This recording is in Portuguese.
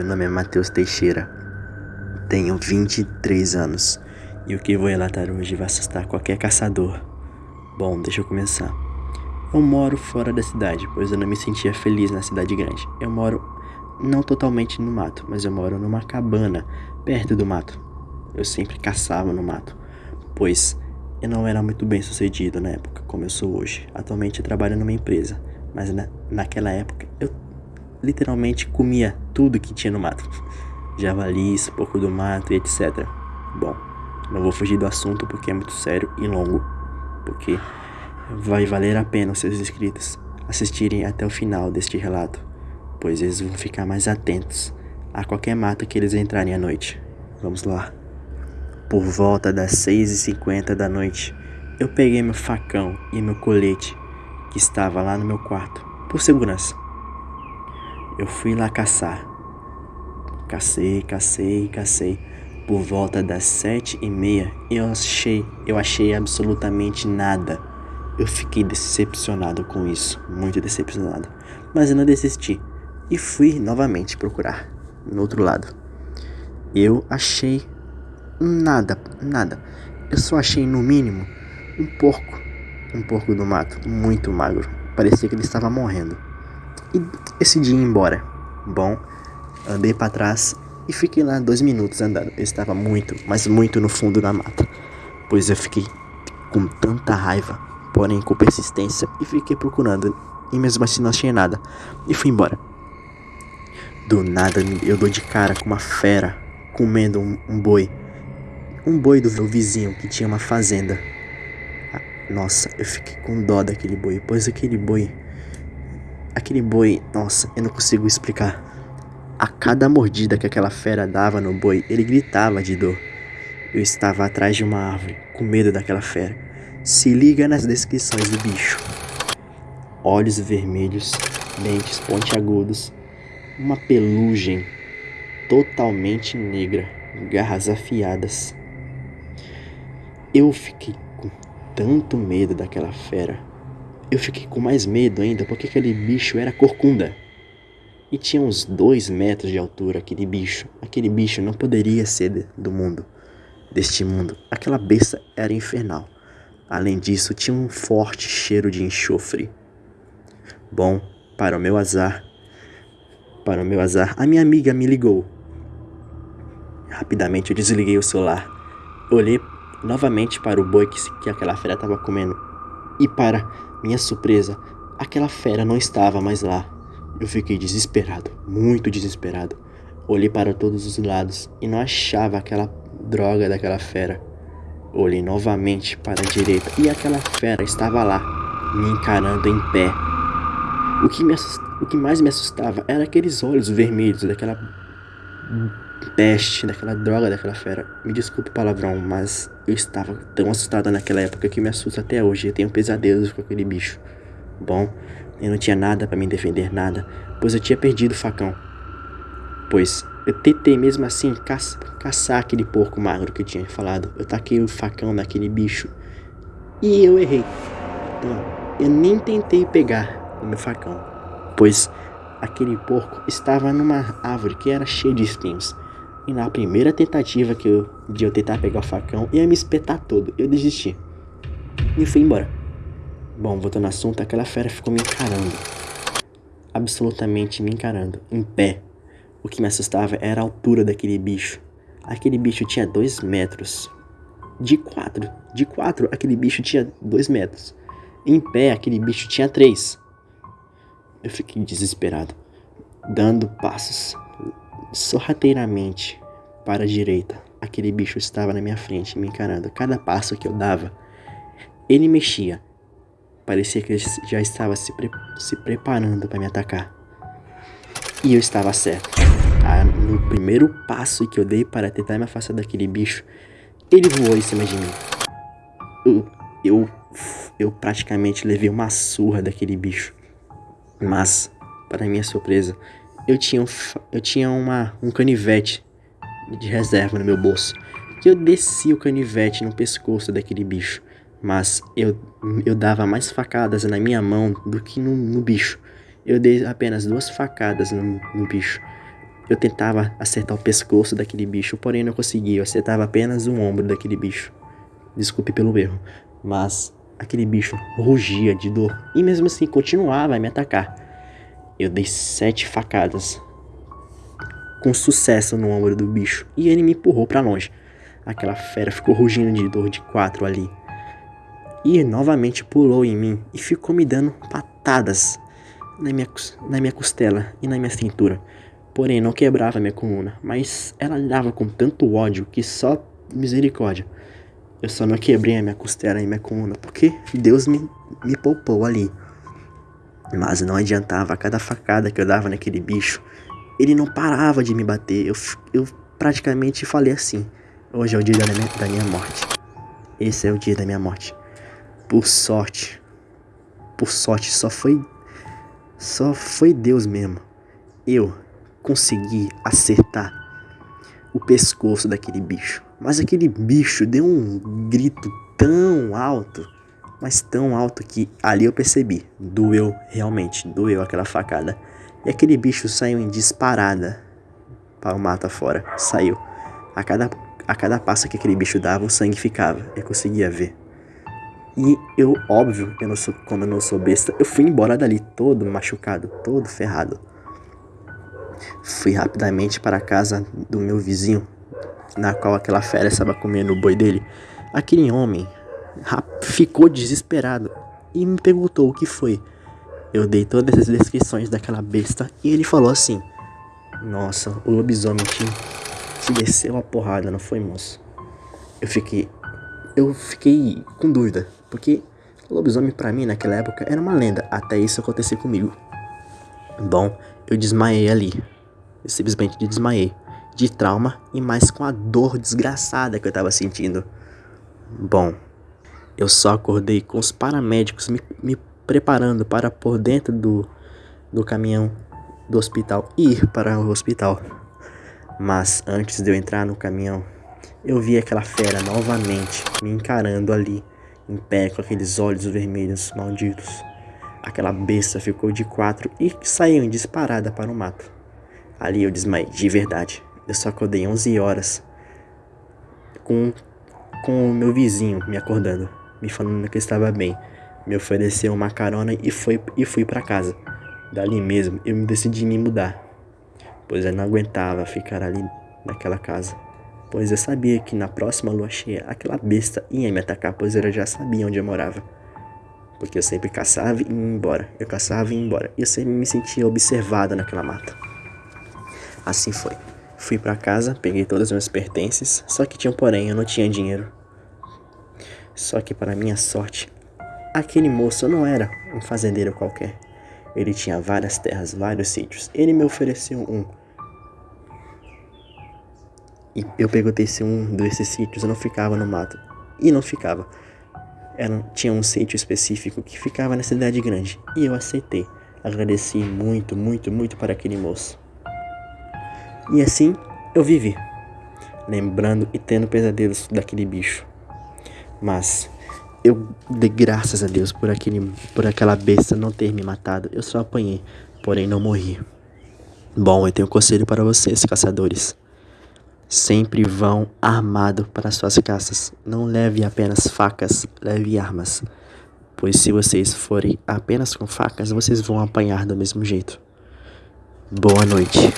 Meu nome é Matheus Teixeira. Tenho 23 anos. E o que vou relatar hoje vai assustar qualquer caçador. Bom, deixa eu começar. Eu moro fora da cidade, pois eu não me sentia feliz na cidade grande. Eu moro não totalmente no mato, mas eu moro numa cabana perto do mato. Eu sempre caçava no mato, pois eu não era muito bem sucedido na época, como eu sou hoje. Atualmente eu trabalho numa empresa, mas na, naquela época eu literalmente comia tudo que tinha no mato. Javalis, porco do mato e etc. Bom, não vou fugir do assunto porque é muito sério e longo. Porque vai valer a pena os seus inscritos assistirem até o final deste relato, pois eles vão ficar mais atentos a qualquer mato que eles entrarem à noite. Vamos lá. Por volta das 6h50 da noite, eu peguei meu facão e meu colete que estava lá no meu quarto, por segurança. Eu fui lá caçar. Cacei, cacei, cacei. Por volta das sete e meia, eu achei, eu achei absolutamente nada. Eu fiquei decepcionado com isso, muito decepcionado. Mas eu não desisti e fui novamente procurar no outro lado. Eu achei nada, nada. Eu só achei no mínimo um porco, um porco do mato, muito magro. Parecia que ele estava morrendo e decidi ir embora. Bom, andei para trás e fiquei lá dois minutos andando. Eu estava muito, mas muito no fundo da mata, pois eu fiquei com tanta raiva, porém com persistência, e fiquei procurando. E mesmo assim não achei nada. E fui embora. Do nada eu dou de cara com uma fera comendo um, um boi. Um boi do meu vizinho que tinha uma fazenda. Ah, nossa, eu fiquei com dó daquele boi, pois aquele boi Aquele boi, nossa, eu não consigo explicar. A cada mordida que aquela fera dava no boi, ele gritava de dor. Eu estava atrás de uma árvore, com medo daquela fera. Se liga nas descrições do bicho: olhos vermelhos, dentes pontiagudos, uma pelugem totalmente negra, garras afiadas. Eu fiquei com tanto medo daquela fera eu fiquei com mais medo ainda porque aquele bicho era corcunda. E tinha uns dois metros de altura aquele bicho. Aquele bicho não poderia ser do mundo, deste mundo. Aquela besta era infernal. Além disso, tinha um forte cheiro de enxofre. Bom, para o meu azar, para o meu azar, a minha amiga me ligou. Rapidamente eu desliguei o celular. Olhei novamente para o boi que, que aquela fera estava comendo. E para minha surpresa, aquela fera não estava mais lá. Eu fiquei desesperado, muito desesperado. Olhei para todos os lados e não achava aquela droga daquela fera. Olhei novamente para a direita e aquela fera estava lá, me encarando em pé. O que, me o que mais me assustava era aqueles olhos vermelhos daquela peste, daquela droga daquela fera. Me desculpe o palavrão, mas eu estava tão assustado naquela época que me assusta até hoje. Eu tenho pesadelos com aquele bicho. Bom, eu não tinha nada para me defender, nada, pois eu tinha perdido o facão. Pois eu tentei mesmo assim caça, caçar aquele porco magro que eu tinha falado. Eu taquei o facão naquele bicho e eu errei. Então, eu nem tentei pegar o meu facão, pois aquele porco estava numa árvore que era cheia de espinhos. E na primeira tentativa que eu, de eu tentar pegar o facão, ia me espetar todo. Eu desisti. E fui embora. Bom, voltando ao assunto, aquela fera ficou me encarando. Absolutamente me encarando. Em pé. O que me assustava era a altura daquele bicho. Aquele bicho tinha dois metros. De quatro. De quatro, aquele bicho tinha dois metros. Em pé, aquele bicho tinha três. Eu fiquei desesperado, dando passos sorrateiramente para a direita. Aquele bicho estava na minha frente, me encarando. Cada passo que eu dava, ele mexia. Parecia que ele já estava se, pre se preparando para me atacar. E eu estava certo. Ah, no primeiro passo que eu dei para tentar me afastar daquele bicho, ele voou em cima de mim. Eu, eu, eu praticamente levei uma surra daquele bicho. Mas, para minha surpresa, eu tinha, um, eu tinha uma, um canivete de reserva no meu bolso. Que eu desci o canivete no pescoço daquele bicho. Mas eu, eu dava mais facadas na minha mão do que no, no bicho. Eu dei apenas duas facadas no, no bicho. Eu tentava acertar o pescoço daquele bicho, porém não conseguia. Eu acertava apenas o ombro daquele bicho. Desculpe pelo erro. Mas aquele bicho rugia de dor e mesmo assim continuava a me atacar. Eu dei sete facadas com sucesso no ombro do bicho e ele me empurrou para longe. Aquela fera ficou rugindo de dor de quatro ali. E novamente pulou em mim e ficou me dando patadas na minha, na minha costela e na minha cintura. Porém, não quebrava minha coluna, mas ela dava com tanto ódio que só misericórdia. Eu só não quebrei a minha costela e minha coluna porque Deus me, me poupou ali. Mas não adiantava, cada facada que eu dava naquele bicho, ele não parava de me bater. Eu, eu praticamente falei assim: hoje é o dia da minha, da minha morte. Esse é o dia da minha morte. Por sorte, por sorte, só foi. Só foi Deus mesmo. Eu consegui acertar o pescoço daquele bicho. Mas aquele bicho deu um grito tão alto, mas tão alto que ali eu percebi. Doeu realmente, doeu aquela facada. E aquele bicho saiu em disparada para o mato afora. Saiu. A cada, a cada passo que aquele bicho dava, o sangue ficava. Eu conseguia ver. E eu, óbvio, eu não sou, como eu não sou besta, eu fui embora dali todo machucado, todo ferrado. Fui rapidamente para a casa do meu vizinho, na qual aquela fera estava comendo o boi dele. Aquele homem ficou desesperado e me perguntou o que foi. Eu dei todas as descrições daquela besta e ele falou assim: Nossa, o lobisomem te, desceu a porrada, não foi, moço? Eu fiquei. Eu fiquei com dúvida, porque lobisomem para mim naquela época era uma lenda, até isso acontecer comigo. Bom, eu desmaiei ali. Eu simplesmente desmaiei. De trauma e mais com a dor desgraçada que eu tava sentindo. Bom, eu só acordei com os paramédicos me, me preparando para por dentro do, do caminhão do hospital ir para o hospital. Mas antes de eu entrar no caminhão, eu vi aquela fera novamente me encarando ali, em pé com aqueles olhos vermelhos malditos. Aquela besta ficou de quatro e saiu disparada para o mato. Ali eu desmaiei, de verdade. Eu só acordei 11 horas com, com o meu vizinho me acordando, me falando que eu estava bem me ofereceu uma carona e, foi, e fui para casa. Dali mesmo eu me decidi me mudar, pois eu não aguentava ficar ali naquela casa. Pois eu sabia que na próxima lua cheia aquela besta ia me atacar, pois eu já sabia onde eu morava. Porque eu sempre caçava e ia embora. Eu caçava e ia embora. E eu sempre me sentia observado naquela mata. Assim foi. Fui para casa, peguei todos os meus pertences, só que tinha um porém, eu não tinha dinheiro. Só que para minha sorte, Aquele moço não era um fazendeiro qualquer. Ele tinha várias terras, vários sítios. Ele me ofereceu um. E eu perguntei se um desses sítios não ficava no mato. E não ficava. Era, tinha um sítio específico que ficava na cidade grande. E eu aceitei. Agradeci muito, muito, muito para aquele moço. E assim eu vivi. Lembrando e tendo pesadelos daquele bicho. Mas eu dei graças a Deus por, aquele, por aquela besta não ter me matado. Eu só apanhei, porém não morri. Bom, eu tenho um conselho para vocês, caçadores. Sempre vão armado para suas caças. Não leve apenas facas, leve armas. Pois se vocês forem apenas com facas, vocês vão apanhar do mesmo jeito. Boa noite.